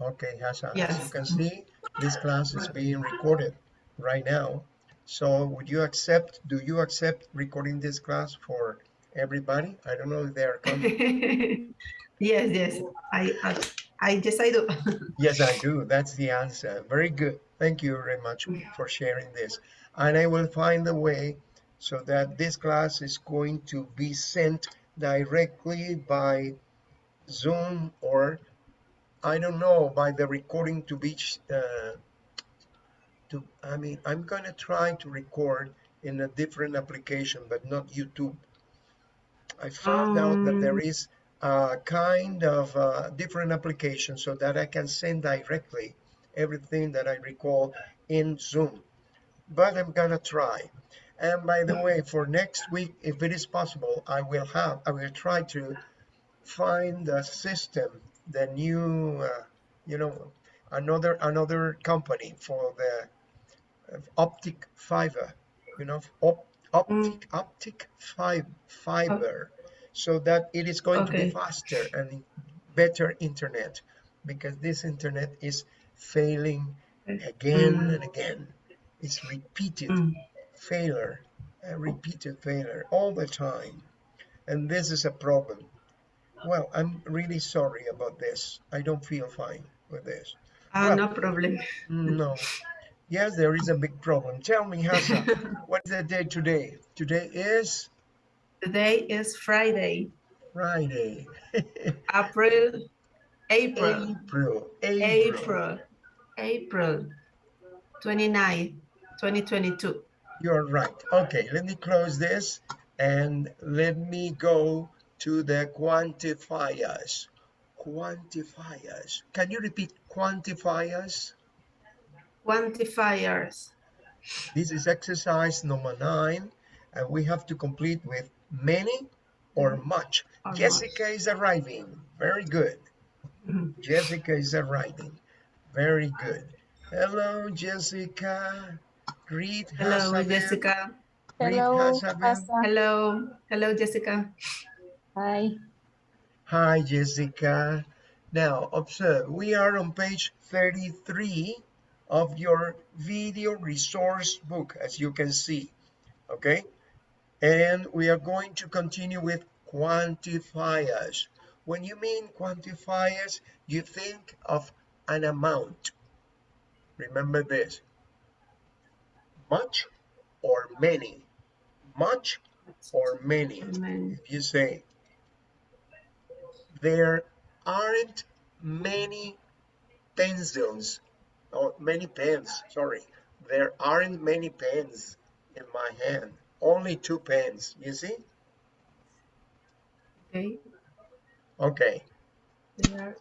Okay, Hassan, as you can see, this class is being recorded right now. So would you accept, do you accept recording this class for everybody? I don't know if they are coming. yes, yes. I, I, I yes, I do. Yes, I do. That's the answer. Very good. Thank you very much for sharing this. And I will find a way so that this class is going to be sent directly by Zoom or I don't know by the recording to be uh, to I mean I'm gonna try to record in a different application but not YouTube. I found out that there Um, a kind of uh, different application so that I can send directly everything that I recall in Zoom. But I'm gonna try. And by the way, for next week, if it is possible, I will have I will try to find the system, the new, uh, you know, another another company for the uh, optic fiber, you know, op, mm, optic optic fi o- fiber, so that it is going to be faster and better internet, because this internet is failing again Mm, and again. It's repeated mm. failure, a repeated failure all the time, and this is a problem. Well, I'm really sorry about this. I don't feel fine with this. Ah, Well, no problem. no. Yes, there is a big problem. Tell me, Hassa, what is the day today? Today is Today is Friday, Friday. April, April, April. April. April, April 29, 2022. You're right. Okay, let me close this and let me go to the quantifiers. Quantifiers. Can you repeat quantifiers? Quantifiers. This is exercise number nine, and we have to complete with many or much. Or Jessica is arriving. Very good. Mhm. Jessica is arriving. Very good. Hello, Jessica. Greet Hello, Jessica. Greet Hello, Hasaben. Asa. Hello. Hello, Jessica. Hi. Hi, Jessica. Now, observe, we are on page 33 of your video resource book, as you can see, okay? And we are going to continue with quantifiers. When you mean quantifiers, you think of an amount. Remember this, much or many, much or many. If you say, there aren't many pencils or many pens sorry. There aren't many pens in my hand. Only two pens you see? Okay. okay. There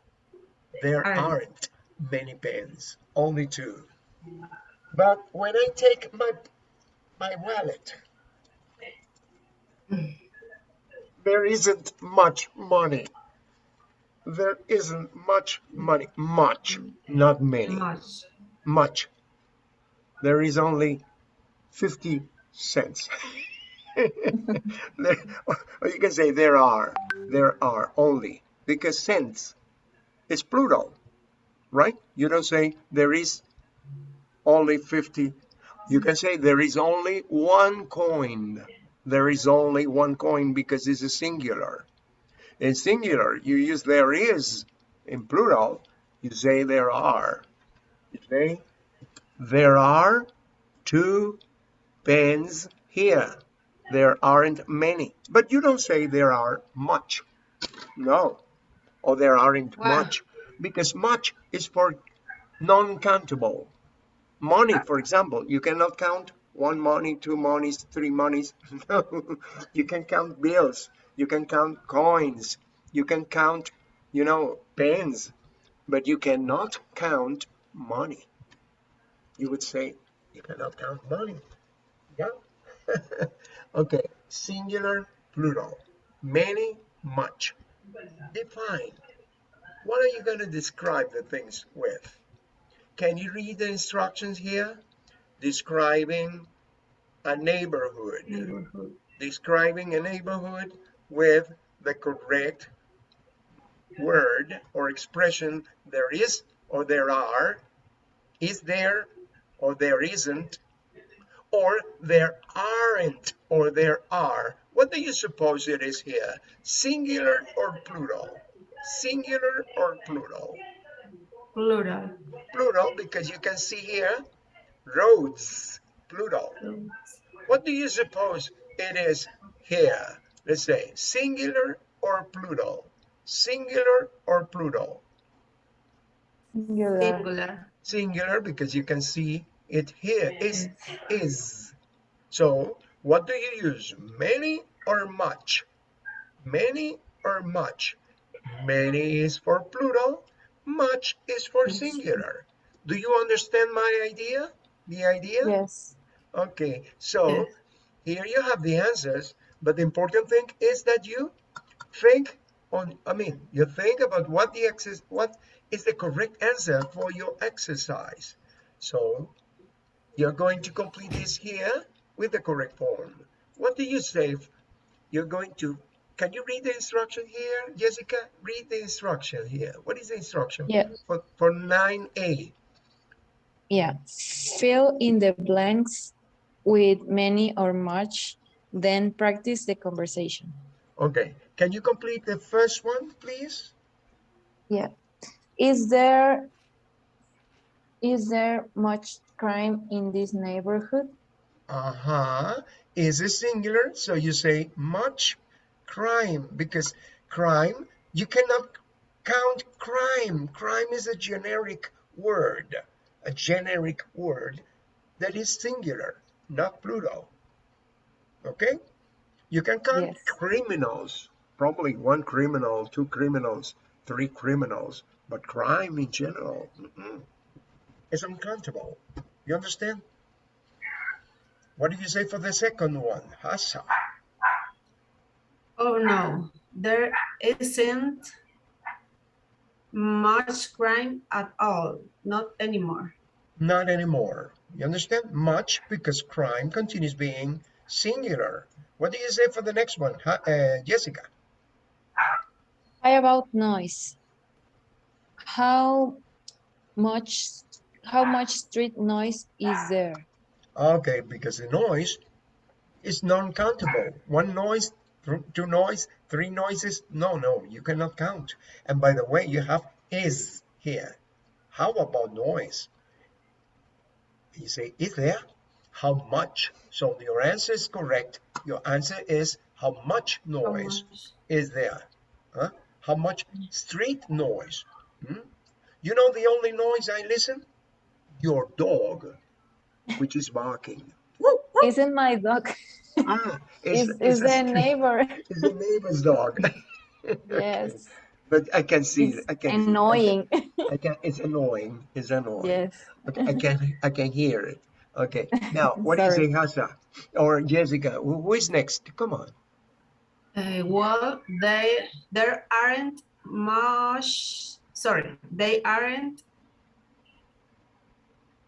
there aren't. aren't many pens only two. But when i take my my wallet hmm. there isn't much money there isn't much money. Much. Not many. Much. much. There is only 50 cents. There, or you can say there are. There are only. Because cents is plural right? You don't say there is only 50 you can say there is only one coin. There is only one coin because it's a singular in singular. You use there is in plural you say there are. You say there are two pens here. There aren't many. But you don't say there are much. No. Or there aren't Wow. much. Because much is for non-countable. Money for example you cannot count one money two monies three monies. No. You can count bills you can count coins. You can count you know pens. But you cannot count money. You would say you cannot count money. Yeah. Okay. Singular plural. Many much. Define. What are you going to describe the things with? Can you read the instructions here? Describing a neighborhood. Neighborhood. describing a neighborhood with the correct word or expression there is or there are, is there or there isn't, or there aren't or there are. What do you suppose it is here? Singular or plural? Singular or plural? Plural. Plural because you can see here roads, plural. What do you suppose it is here? Let's say singular or plural? Singular or plural? Singular. Singular. Singular because you can see it here is is. So what do you use? Many or much? Many or much? Many is for plural, much is for singular. Do you understand my idea? The idea? Yes. Okay, so Yes. here you have the answers, but the important thing is that you think on, I mean, you think about what the exercise, what is the correct answer for your exercise. So you're going to complete this here with the correct form. What do you say? if You're going to, can you read the instruction here? Jessica, read the instruction here. What is the instruction Yeah. for, for 9A? Yeah. Fill in the blanks with many or much, then practice the conversation. Okay, can you complete the first one, please? Yeah. Is there is there much crime in this neighborhood? Uh-huh. Is it singular, so you say much crime because crime, you cannot count crime. Crime is a generic word, a generic word that is singular, not plural. Okay? You can count Yes. criminals, probably one criminal, two criminals, three criminals, but crime in general mm-mm, is uncountable. You understand? What do you say for the second one? Hasa. Oh no, there isn't much crime at all. Not anymore. Not anymore. You understand? Much because crime continues being singular. What do you say for the next one? Ha- uh, Jessica. How about noise? How much how much street noise is there? Okay, because the noise is non-countable. One noise, two noise, three noises. No, no, you cannot count. And by the way, you have is here. How about noise? You say, is there? How much? So your answer is correct. Your answer is how much How noise much? is there? Huh? How much street noise? Hmm? You know the only noise I listen? Your dog, which is barking. Woo, woo. Isn't my dog Ah, is it's, is it's, the neighbor? Is the neighbor's dog. Yes. But I can see, It's I can, annoying. I can, it's annoying. It's annoying. Yes. Okay, I can, I can hear it. Okay. Now, what do you say, Sorry. Hasa or Jessica? Who who is next? Come on. Uh, well, they there aren't much. Sorry, they aren't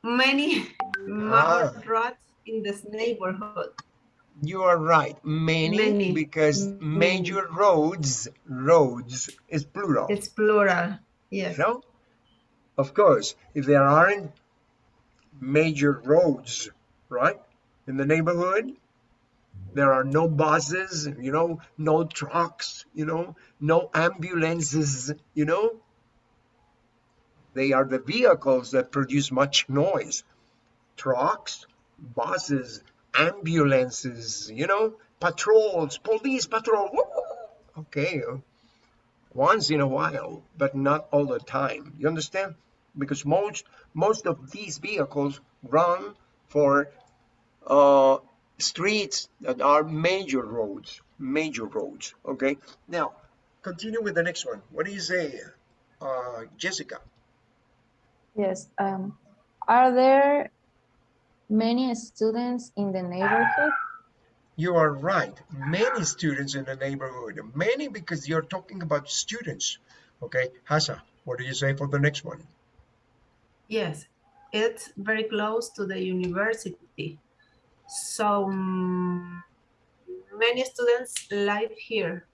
many Ah. rats in this neighborhood. You are right. Many, Many. because Many. major roads, roads is plural. It's plural. Yes. No? Of course, if there aren't major roads, right, in the neighborhood, there are no buses, you know, no trucks, you know, no ambulances, you know. They are the vehicles that produce much noise. Trucks, buses, ambulances, you know, patrols, police patrol. Okay, once in a while, but not all the time. You understand? Because most most of these vehicles run for uh, streets that are major roads, major roads. Okay. Now, continue with the next one. What do you say, uh, Jessica? Yes. Um, are there many students in the neighborhood? You are right. Many students in the neighborhood. Many because you're talking about students. Okay, Hasa, what do you say for the next one? Yes, it's very close to the university. So mm, many students live here.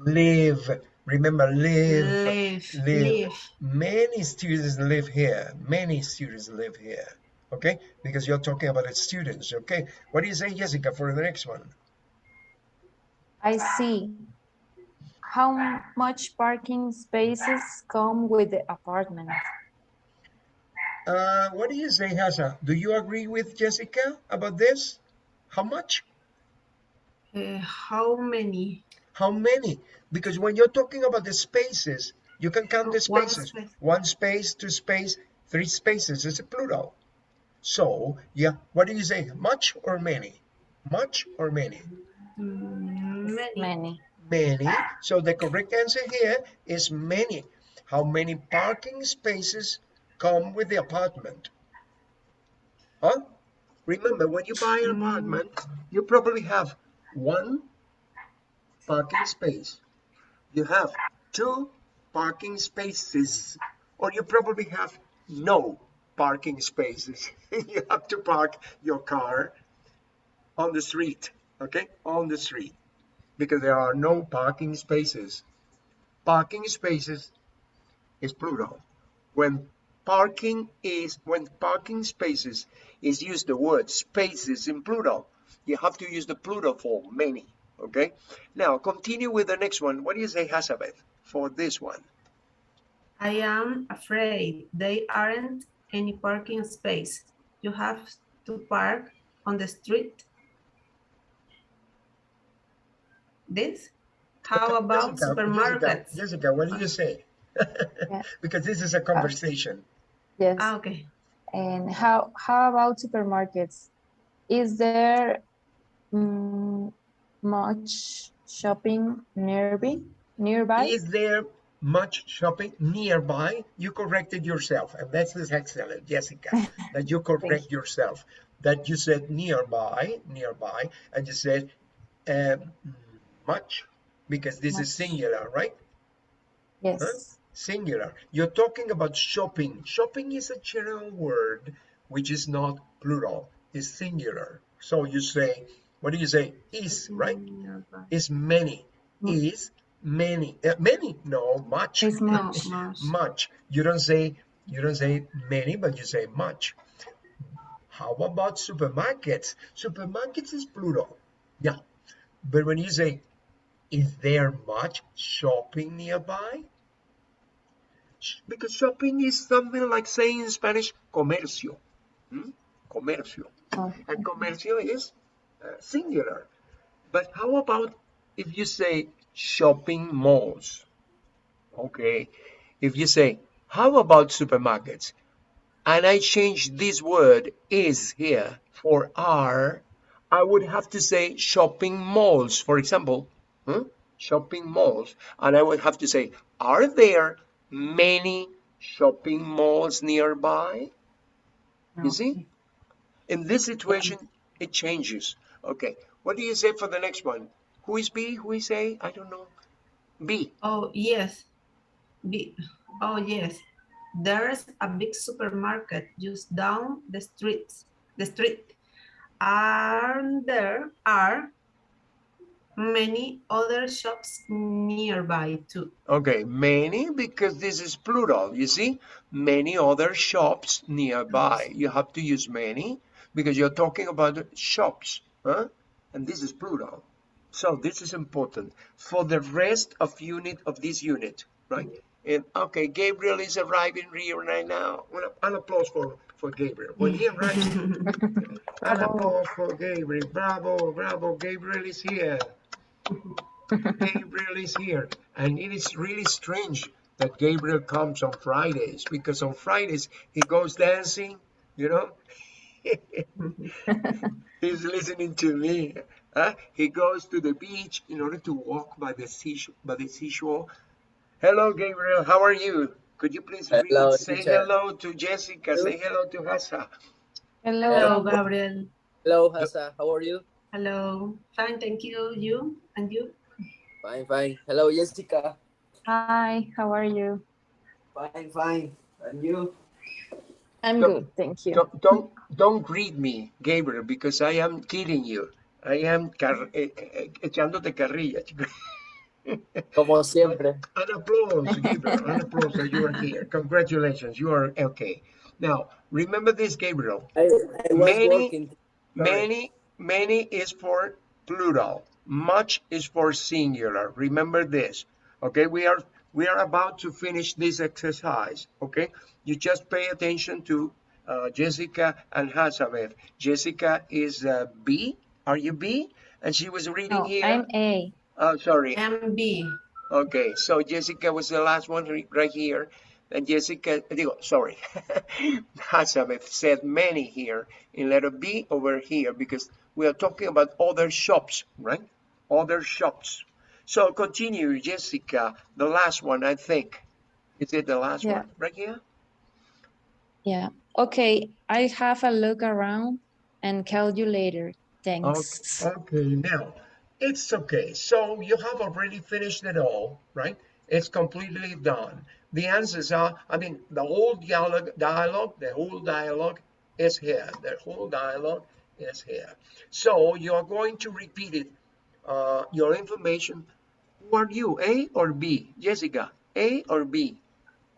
live Remember, live, Live. live. Live. Many students live here. Many students live here. Okay, because you're talking about the students. Okay, what do you say, Jessica, for the next one? I see. How much parking spaces come with the apartment? Uh, what do you say, Hasa? Do you agree with Jessica about this? How much? Uh, how many? How many? Because when you're talking about the spaces, you can count the One spaces. space. One space, two space, three spaces. It's a plural. So, yeah, what do you say? Much or many? Much or many? Mm, Many. Many. Many. So the correct answer here is many. How many parking spaces come with the apartment? Huh? Remember, when you buy an apartment, you probably have one parking space. You have two parking spaces, or you probably have no parking spaces. you have to park your car on the street, okay? On the street because there are no parking spaces. Parking spaces is plural. When parking is when parking spaces is used the word spaces in plural, you have to use the plural form many. Okay. Now continue with the next one. What do you say, Hazabeth, for this one? I am afraid they aren't any parking space. You have to park on the street. This? How about Jessica, supermarkets? Jessica, Jessica, what do you say? because this is a conversation. Yes. Ah, okay. And how how about supermarkets? Is there mm, much shopping nearby? Nearby? Is there much shopping nearby? You corrected yourself, and that's excellent, Jessica, that you correct yourself. That you said nearby, nearby, and you said um, much, because this is singular, right? Yes. Singular. You're talking about shopping. Shopping is a general word which is not plural, it's singular. So you say, what do you say? Is, right? Is many. Is many. Uh, many? No, much. It's No, much. much. much. You don't say you don't say many, but you say much. How about supermarkets? Supermarkets is plural. Yeah. But when you say is there much shopping nearby? Because shopping is something like saying in Spanish comercio. Hmm? Comercio. Oh, And comercio is uh, singular. But how about if you say shopping malls? Okay. If you say, how about supermarkets? And I change this word is here for are, I would have to say shopping malls, for example. huh? Shopping malls. And I would have to say, are there many shopping malls nearby? You see? In this situation, it changes. Okay. What do you say for the next one? Who is B? Who is A? I don't know. B. Oh, yes. B. oh, yes. There's a big supermarket just down the streets, the street. And there are many other shops nearby too. Okay, many because this is plural. You see, many other shops nearby. You have to use many because you're talking about shops, huh? And this is plural. So this is important for the rest of unit of this unit, right? And okay, Gabriel is arriving here right now. An applause for for Gabriel. When he arrives, an applause for Gabriel. Bravo, bravo. Gabriel is here. Gabriel is here. And it is really strange that Gabriel comes on Fridays because on Fridays he goes dancing, you know. He's listening to me. huh? He goes to the beach in order to walk by the seashore. By the seashore. Hello, Gabriel. How are you? Could you please read- Hello, say teacher. hello to Jessica? Say hello to Hassa. Hello. Hello, Gabriel. Hello, Hasa. How are you? Hello. Fine, thank you. You and you? Fine, fine. Hello, Jessica. Hi, how are you? Fine, fine. And you? I'm Don't- good, thank you. Don't, don't don't greet me, Gabriel, because I am kidding you. I am car- eh, eh, echándote carrilla. chico. Como siempre. An applause, Gabriel. An applause that you are here. Congratulations, you are okay. Now, remember this, Gabriel. I, I was Many- working. Sorry. Many, many is for plural. Much is for singular. Remember this. Okay, we are we are about to finish this exercise. Okay, you just pay attention to uh, Jessica and Hazabeth. Jessica is uh, B. Are you B? And she was reading No, here. I'm A. Oh, sorry. MB. Okay, so Jessica was the last one right here. And Jessica, digo, sorry, Hazabeth said many here in letter B over here because we are talking about other shops, right? Other shops. So continue, Jessica, the last one, I think. Is it the last Yeah. one right here? Yeah. Okay, I have a look around and call you later. Thanks. Okay, now it's okay. So you have already finished it all, right? It's completely done. The answers are, I mean, the whole dialogue, dialogue, the whole dialogue is here. The whole dialogue is here. So you are going to repeat it. Uh, your information. Who are you, A or B? Jessica, A or B?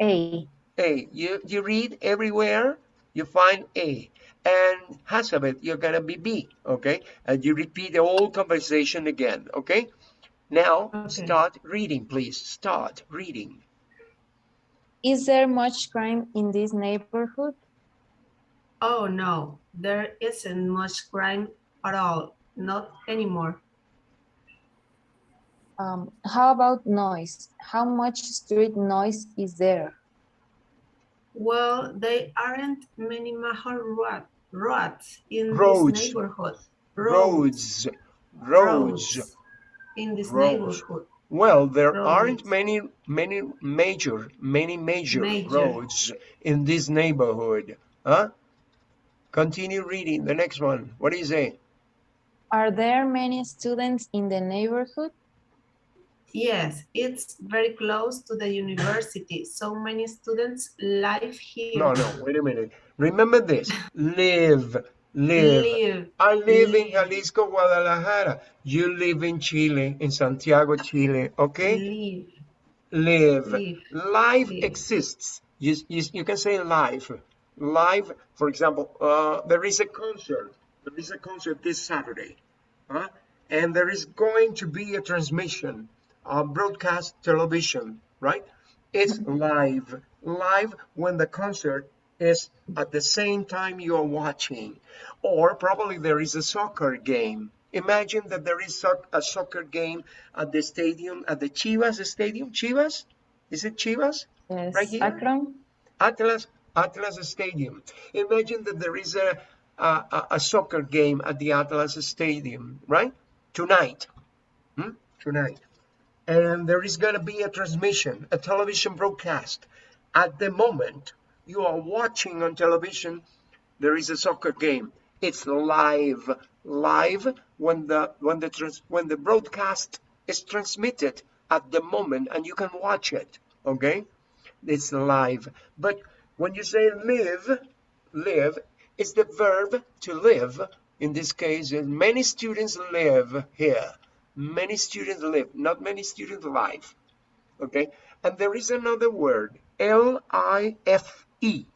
A. A. You, you read everywhere, you find A. And Hazabeth, you're gonna be B, okay? And you repeat the whole conversation again, okay? Now, Okay. start reading, please. Start reading. Is there much crime in this neighborhood? Oh no, there isn't much crime at all. Not anymore. Um, how about noise? How much street noise is there? Well, there aren't many mahal rat, rats in Roads. this neighborhood. Roads. Roads. roads in this Roads. neighborhood. Well, there aren't many, many major, many major, Major. roads in this neighborhood. Huh? Continue reading the next one. What do you say? Are there many students in the neighborhood? Yes, it's very close to the university. So many students live here. No, no, wait a minute. Remember this. Live, live. Live. I live in Jalisco, Guadalajara. You live in Chile, in Santiago, Chile. Okay? Live. Live. Live. Life Live. exists. You, you, you can say live. Live, for example, uh, there is a concert. There is a concert this Saturday. Huh? And there is going to be a transmission, uh, broadcast television, right? It's live. Live when the concert is at the same time you're watching. Or probably there is a soccer game. Imagine that there is a soccer game at the stadium, at the Chivas stadium. Chivas? Is it Chivas? Yes. Right here? Akron? Atlas Atlas Stadium. Imagine that there is a, a a- soccer game at the Atlas Stadium, right? Tonight, Hmm? tonight, and there is going to be a transmission, a television broadcast. At the moment you are watching on television, there is a soccer game. It's live, live when the when the trans, when the broadcast is transmitted at the moment, and you can watch it. Okay it's live. But when you say live, live is the verb to live. In this case, uh, many students live here. Many students live, not many students live. Okay, and there is another word, L-I-F-E.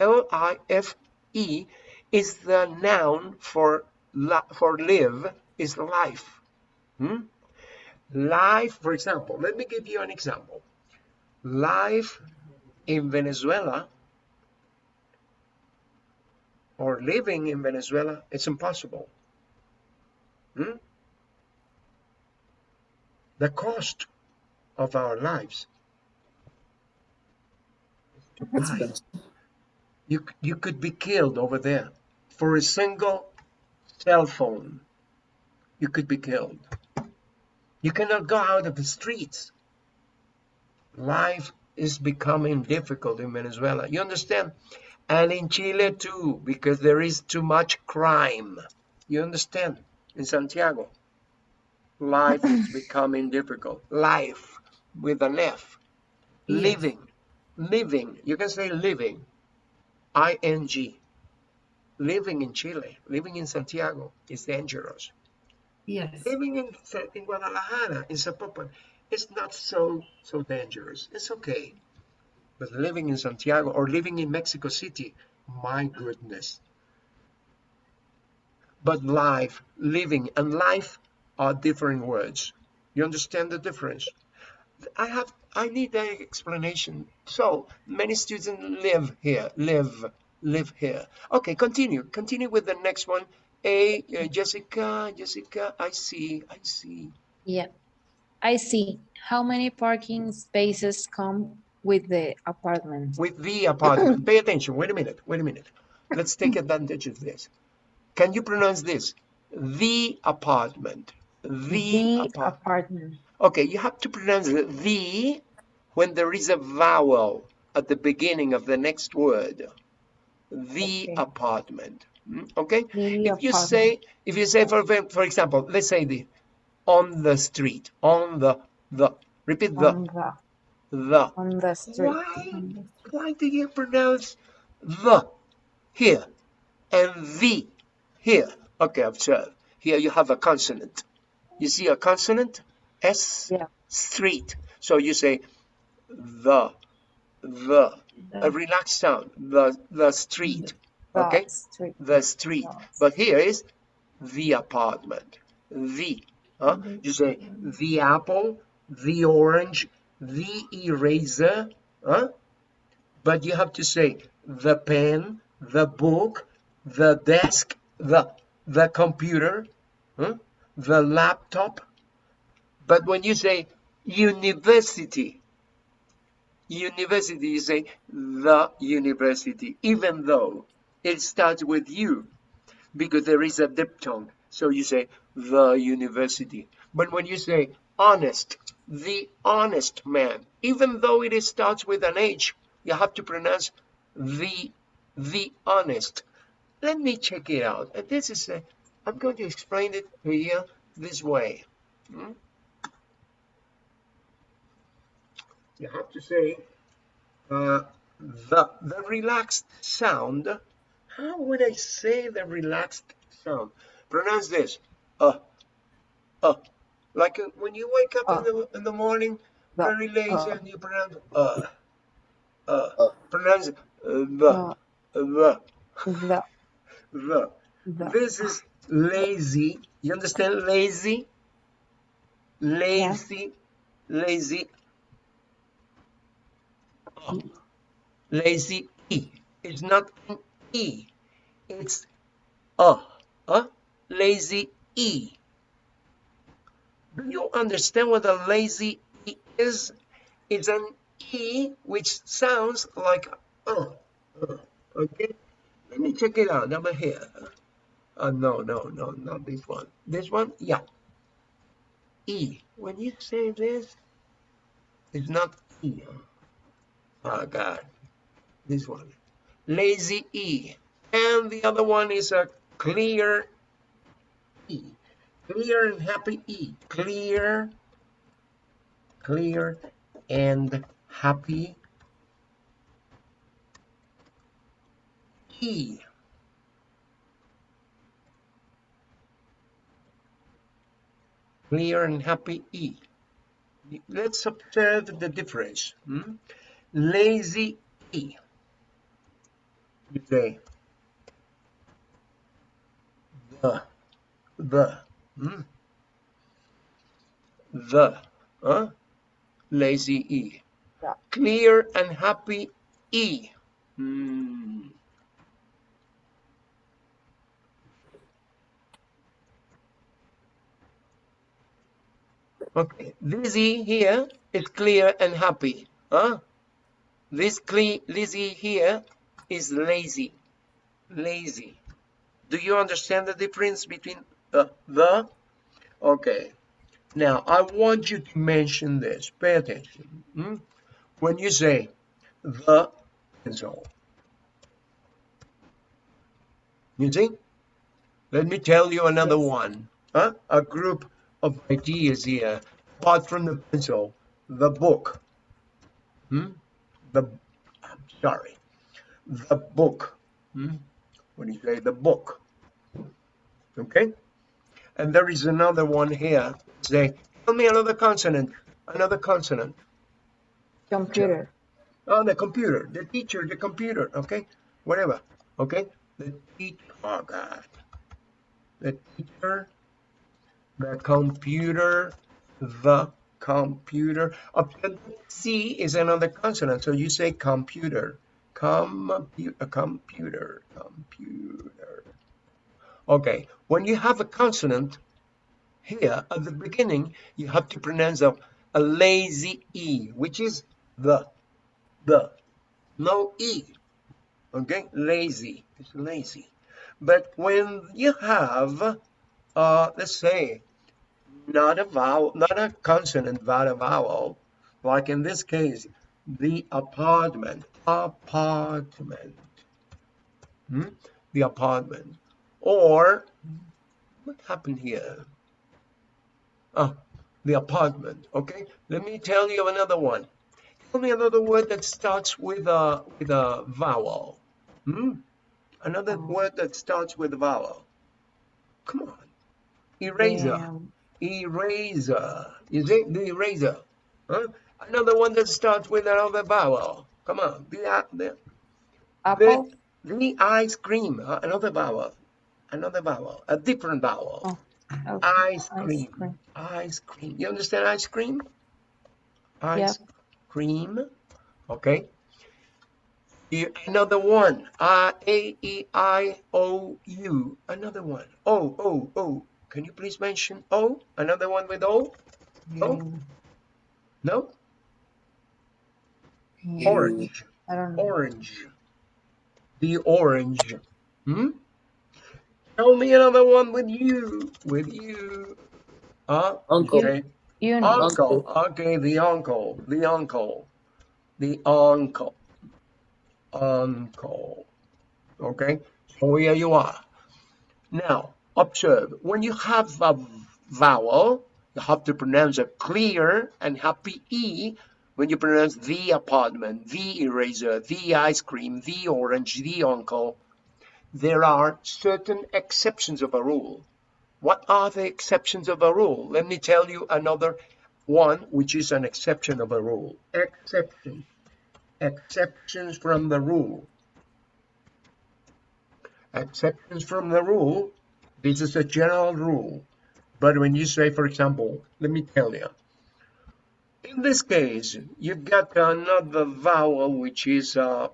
L-I-F-E is the noun for for live is life. Hmm? Life, for example, let me give you an example. Life in Venezuela or living in Venezuela, it's impossible. Hmm? The cost of our lives you, you could be killed over there for a single cell phone. You could be killed. You cannot go out of the streets. Life is becoming difficult in Venezuela. You understand? And in Chile too, because there is too much crime. You understand? In Santiago, life is becoming difficult. Life with an F. Living. Living. You can say living. I-N-G. Living in Chile, living in Santiago is dangerous. Yes. Living in, in Guadalajara, in Zapopan, it's not so so dangerous. It's okay. But living in Santiago or living in Mexico City, my goodness. But life, living, and life are different words. You understand the difference? I have I need an explanation. So many students live here, live, live here. Okay, continue. Continue with the next one. A uh, Jessica, Jessica, I see, I see. Yeah. I see. How many parking spaces come with the apartment? With the apartment. Pay attention. Wait a minute. Wait a minute. Let's take advantage of this. Can you pronounce this? The apartment. The, The apartment. apartment. Okay, you have to pronounce the, when there is a vowel at the beginning of the next word. The Okay. apartment. Mm, Okay? The If you apartment. say, if you say, for, for example, let's say the, on the street, on the, the, repeat the, the the. on the street. Why? Why do you pronounce the here and the here? Okay, observe. Here you have a consonant. You see a consonant? S, Yeah. street. So you say the, the, a relaxed sound, the, the street, The okay? street. The street. Yes. But here is the apartment, the. Huh? You say the apple, the orange, the eraser, huh? But you have to say the pen, the book, the desk, the the computer, huh? the laptop. But when you say university, university, you say the university, even though it starts with you, because there is a diphthong. So you say the university. But when you say honest, the honest man, even though it starts with an H, you have to pronounce the the honest. Let me check it out. And this is a, I'm going to explain it here this way. Hmm? You have to say uh, the the relaxed sound. How would I say the relaxed sound? Pronounce this. Uh, uh. Like uh, when you wake up in the in the morning, The, very lazy, uh. and you pronounce uh, uh. Uh. Pronounce uh, the, Uh, the, the the. This is lazy. You understand lazy? Lazy, lazy. Oh. Lazy E. It's not an E. It's uh, uh, lazy E. Do you understand what a lazy E is? It's an E which sounds like uh, uh, okay? Let me check it out. Number here. Uh, no, no, no, not this one. This one, yeah. E. When you say this, it's not E. Oh, God. This one. Lazy E. And the other one is a clear E. Clear and happy E. Clear, clear and happy E. Clear and happy E. Let's observe the difference. hmm? Lazy E. You say the, the, hmm? the, huh? Lazy E. Yeah. Clear and happy E. Hmm. Okay, this E here is clear and happy. Huh? This cle this E here is lazy. Lazy. Do you understand the difference between uh, the? Okay. Now, I want you to mention this. Pay attention. hmm? When you say the pencil. You see? Let me tell you another one. Huh? A group of ideas here. Apart from the pencil, the book. Hmm? The, I'm sorry. The book. Hmm? When you say the book. Okay? And there is another one here. Say, tell me another consonant. Another consonant. Computer. Oh, the computer, the teacher, the computer, okay? Whatever, okay? The teacher, oh God. The teacher, the computer, the computer. C is another consonant, so you say computer. Uh, computer, computer, computer. Okay, when you have a consonant here at the beginning, you have to pronounce a, a lazy E, which is the, the, no E. Okay, lazy, it's lazy. But when you have, uh, let's say, not a vowel, not a consonant, but a vowel, like in this case, the apartment, apartment, hmm? the apartment, or what happened here? Oh, the apartment. Okay, let me tell you another one. Tell me another word that starts with a with a vowel. Hmm? Another word that starts with a vowel. Come on. Eraser. Um, Eraser. Is it the eraser? Huh? Another one that starts with another vowel. Come on. The, the, apple. the, the ice cream. uh, another vowel. Another vowel. A different vowel. Oh, okay. Ice Ice cream. cream. Ice cream. You understand ice cream? Ice Yeah. cream. Okay. You- Another one. R A E I O U. Another one. O O O. Can you please mention O? Another one with O? No? Mm, No? mm, Orange. I don't know. Orange. The orange. Hmm? Tell me another one with you. With you. Uh, Uncle. okay. Uni. Uncle. Okay, the uncle. The uncle. The uncle. Uncle. Okay, so here you are. Now, observe. When you have a vowel, you have to pronounce a clear and happy E when you pronounce the apartment, the eraser, the ice cream, the orange, the uncle. There are certain exceptions of a rule. What are the exceptions of a rule? Let me tell you another one, which is an exception of a rule. Exception. Exceptions from the rule. Exceptions from the rule. This is a general rule. But when you say, for example, let me tell you. In this case, you've got another vowel, which is uh,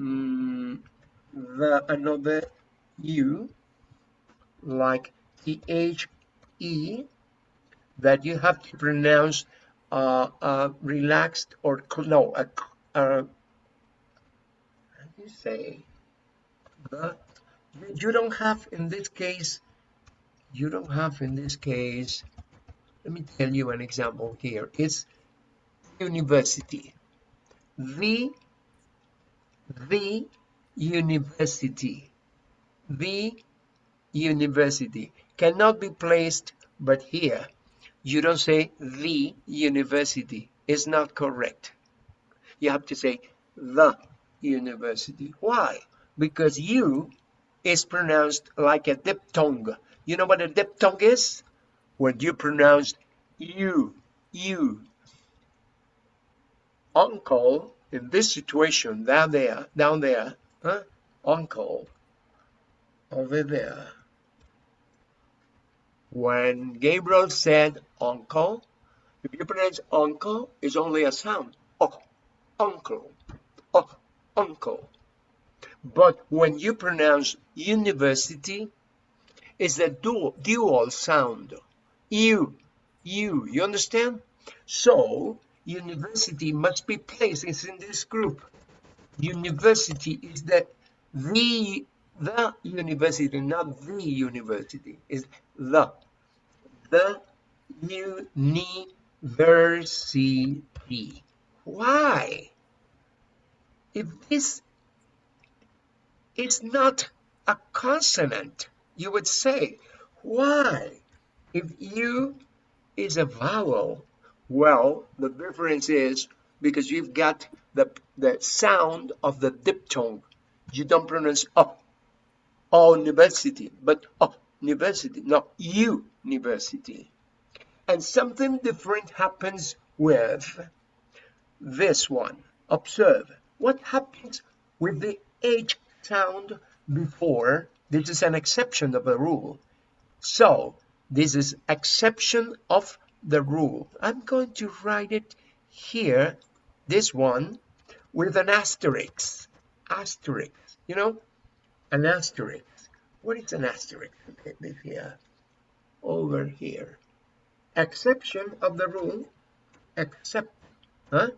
mm, the another U, like T-H-E, H E, that you have to pronounce uh, uh, relaxed or no, uh, uh, how do you say? The, you don't have in this case, you don't have in this case, let me tell you an example here. It's university. The, the university. The university cannot be placed but here. You don't say the university. It's not correct. You have to say the university. Why? Because you is pronounced like a diphthong. You know what a diphthong is? When you pronounce you you. Uncle in this situation down there down there huh? uncle over there when Gabriel said uncle, if you pronounce uncle, it's only a sound. Oh, uncle. Oh, uncle. But when you pronounce university, it's a dual, dual sound. You, you, you understand? So, university must be placed in this group. University is that the, the university, not the university. Is the, the university. Why? If this is not a consonant, you would say, why? If you is a vowel, well, the difference is because you've got the, the sound of the diphthong. You don't pronounce oh, oh, university, but oh, university, not you, university. And something different happens with this one. Observe what happens with the H sound before. This is an exception of the rule. So this is exception of the rule. I'm going to write it here, this one, with an asterisk. Asterisk, you know, an asterisk. What is an asterisk? Here, over here. Exception of the rule, except, huh?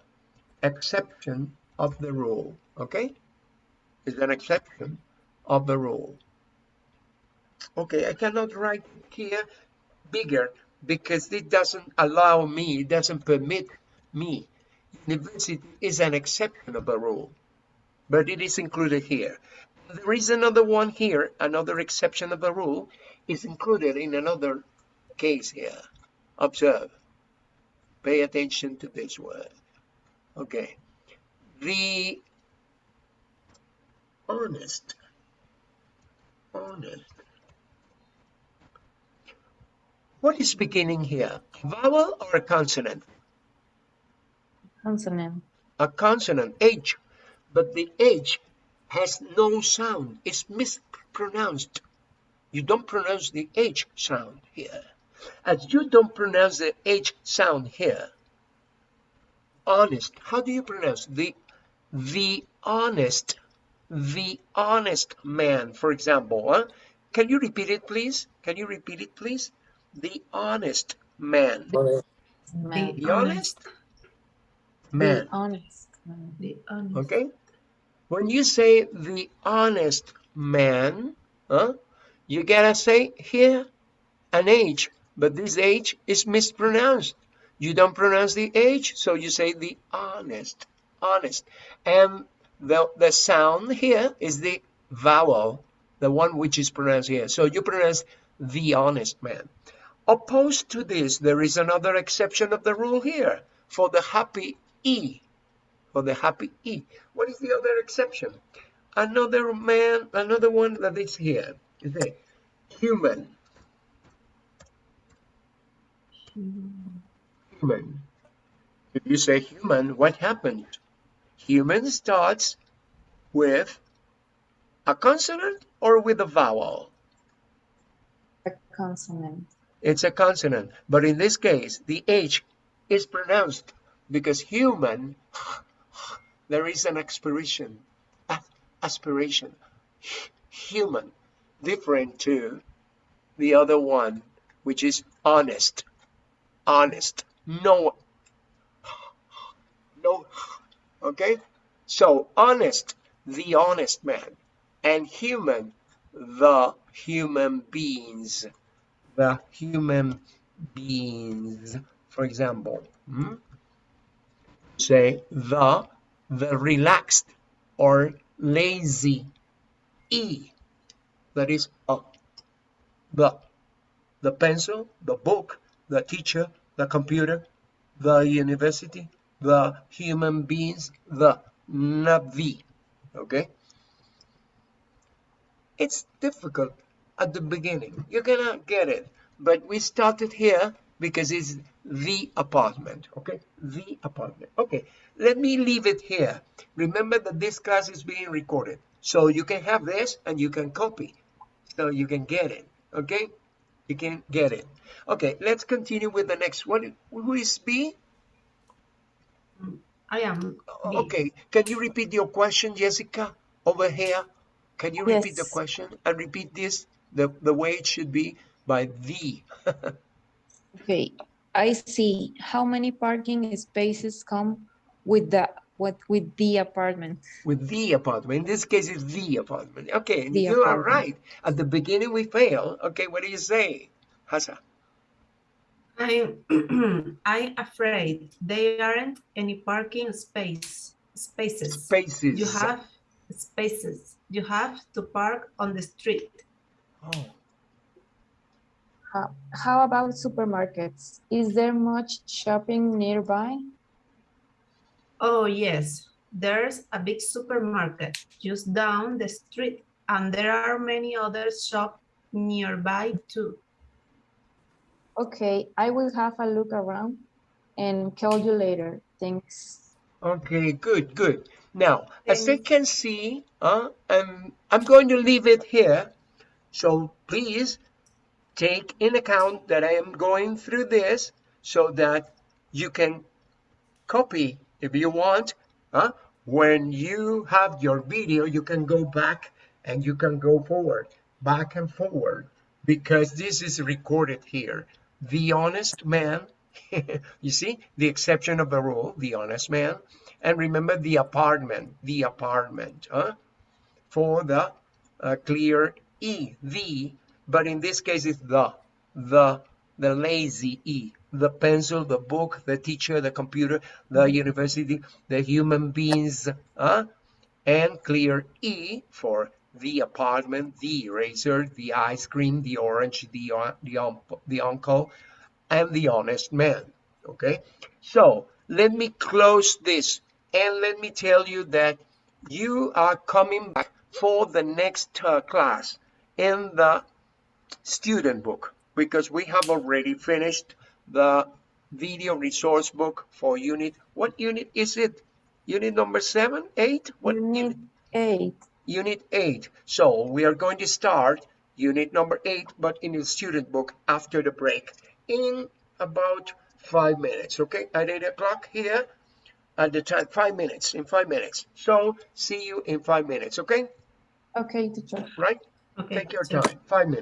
Exception of the rule, okay? Is an exception of the rule. Okay, I cannot write here bigger because it doesn't allow me, it doesn't permit me. University is an exception of the rule, but it is included here. There is another one here, another exception of the rule is included in another case here. Observe. Pay attention to this word. Okay. The honest, honest. What is beginning here? Vowel or a consonant? Consonant. A consonant, H. But the H has no sound. It's mispronounced. You don't pronounce the H sound here. As you don't pronounce the H sound here, honest, how do you pronounce the, the honest, the honest man, for example, huh? Can you repeat it, please? Can you repeat it, please? The honest man. Honest. Man. The honest man. Be honest. man. The honest. Okay? When you say the honest man, huh, you gotta say here an H, but this H is mispronounced. You don't pronounce the H, so you say the honest, honest. And the, the sound here is the vowel, the one which is pronounced here. So you pronounce the honest man. Opposed to this, there is another exception of the rule here for the happy E for the happy E. What is the other exception? Another man, another one that is here. Is a human. Human. If you say human, what happens? Human starts with a consonant or with a vowel? A consonant. It's a consonant, but in this case, the H is pronounced because human, there is an aspiration, aspiration, human, different to the other one, which is honest, honest, no, no, okay? So honest, the honest man, and human, the human beings, the human beings, for example. hmm? Say the, the relaxed or lazy E. That is a. The, the pencil, the book, the teacher, the computer, the university, the human beings, the, not the. Okay? It's difficult at the beginning. You're gonna get it. But we started here because it's the apartment. Okay? The apartment. Okay. Let me leave it here. Remember that this class is being recorded. So you can have this and you can copy. So you can get it. Okay? You can get it. Okay, let's continue with the next one. Who is B? I am. B. Okay, can you repeat your question, Jessica, over here? Can you repeat the question and repeat this the, the way it should be by the? Okay, I see. How many parking spaces come with the what with the apartment? with the apartment. In this case, it's the apartment. Okay, The you are right. At the beginning, we fail. Okay, what do you say, Hasa? I'm, I'm afraid they aren't any parking space spaces. Spaces. You have spaces. You have to park on the street. Oh, How, how about supermarkets? Is there much shopping nearby? Oh, yes. There's a big supermarket just down the street, and there are many other shops nearby too. Okay, I will have a look around and call you later. Thanks. Okay, good, good. Now, as you can see, uh, I'm, I'm going to leave it here. So please take in account that I am going through this so that you can copy if you want. Uh, when you have your video, you can go back and you can go forward, back and forward, because this is recorded here. The honest man, you see, the exception of the rule, the honest man. And remember the apartment, the apartment, huh? for the uh, clear E, the, but in this case it's the, the, the lazy E, the pencil, the book, the teacher, the computer, the university, the human beings, huh? and clear E for the apartment, the eraser, the ice cream, the orange, the, uh, the, the uncle, and the honest man. Okay, so let me close this and let me tell you that you are coming back for the next uh, class in the student book because we have already finished the video resource book for unit. What unit is it? Unit number seven, eight? What Unit eight. unit 8 so we are going to start unit number 8 but in the student book after the break in about five minutes okay at 8 o'clock here at the time five minutes in five minutes so see you in five minutes okay Okay, teacher. right Okay. take your so- time five minutes